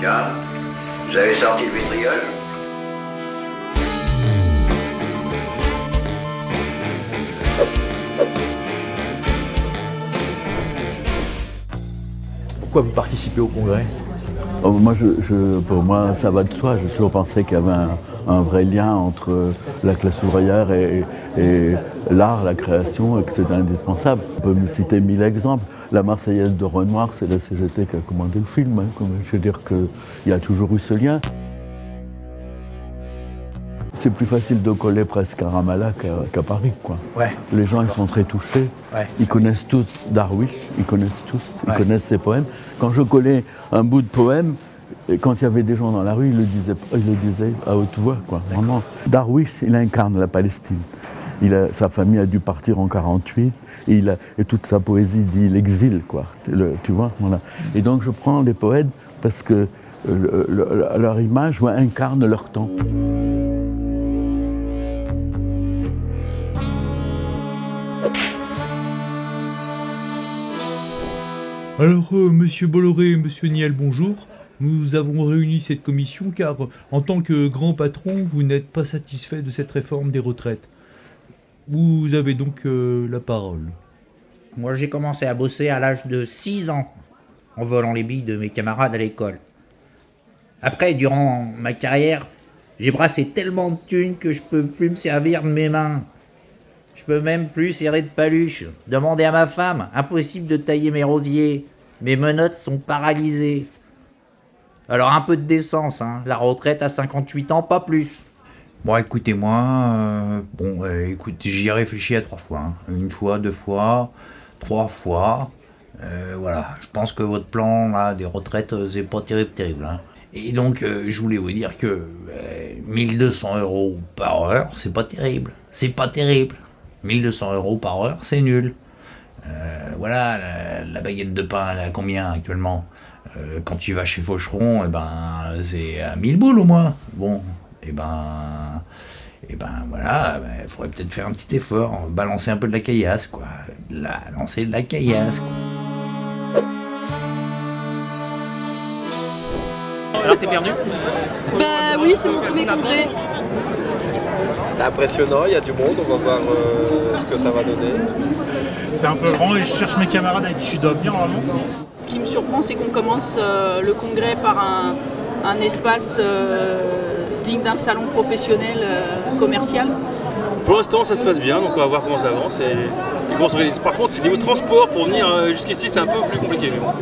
Tiens, vous avez sorti le vitriol Pourquoi vous participez au congrès? Oh, moi, je, je- pour moi, ça va de soi. J'ai toujours pensé qu'il y avait un, un vrai lien entre la classe ouvrière et, et l'art, la création, et que c'était indispensable. On peut me citer mille exemples. La Marseillaise de Renoir, c'est la CGT qui a commandé le film. hein. Je veux dire qu'il y a toujours eu ce lien. C'est plus facile de coller presque à Ramallah qu'à Paris. Quoi. Ouais. Les gens ils sont très touchés. Ouais. Ils connaissent tous Darwish, ils connaissent tous, ils connaissent ses poèmes. Quand je collais un bout de poème, et quand il y avait des gens dans la rue, ils le disaient, ils le disaient à haute voix. Quoi. Vraiment. Darwish, il incarne la Palestine. Il a- sa famille a dû partir en 48 et, il a- et toute sa poésie dit l'exil, quoi. Le- tu vois, voilà. Et donc je prends les poètes parce que euh, le- le- leur image ouais, incarne leur temps. Alors, euh, monsieur Bolloré et monsieur Niel, bonjour. Nous avons réuni cette commission car, en tant que grand patron, vous n'êtes pas satisfait de cette réforme des retraites. Vous avez donc euh, la parole. Moi, j'ai commencé à bosser à l'âge de 6 ans, en volant les billes de mes camarades à l'école. Après, durant ma carrière, j'ai brassé tellement de thunes que je peux plus me servir de mes mains. Je peux même plus serrer de paluche. Demandez à ma femme, impossible de tailler mes rosiers. Mes menottes sont paralysées. Alors un peu de décence, hein. La retraite à 58 ans, pas plus. Bon, écoutez-moi, euh, bon, euh, j'y ai réfléchi à trois fois. hein. Une fois, deux fois, trois fois. Euh, voilà, je pense que votre plan là, des retraites, c'est pas terrible, terrible. hein. Et donc, je voulais vous dire que euh, 1200 euros par heure, c'est pas terrible. C'est pas terrible. 1200 euros par heure, c'est nul. Voilà, la, la baguette de pain, elle à combien actuellement? Euh, Quand tu vas chez Faucheron, eh ben, c'est à 1000 boules au moins. Bon, et ben, et ben voilà, il faudrait peut-être faire un petit effort, balancer un peu de la caillasse, quoi. La, lancer de la caillasse, quoi. Alors t'es perdu? Bah oui, c'est mon premier congrès. C'est impressionnant, il y a du monde, on va voir euh, ce que ça va donner. C'est un peu grand et je cherche mes camarades avec qui je dois venir normalement. Ce qui me surprend, c'est qu'on commence euh, le congrès par un, un espace euh, digne d'un salon professionnel euh, commercial. Pour l'instant, ça se passe bien, donc on va voir comment ça avance et, et comment on s'organise. Par contre, niveau transport, pour venir jusqu'ici, c'est un peu plus compliqué. Mais bon.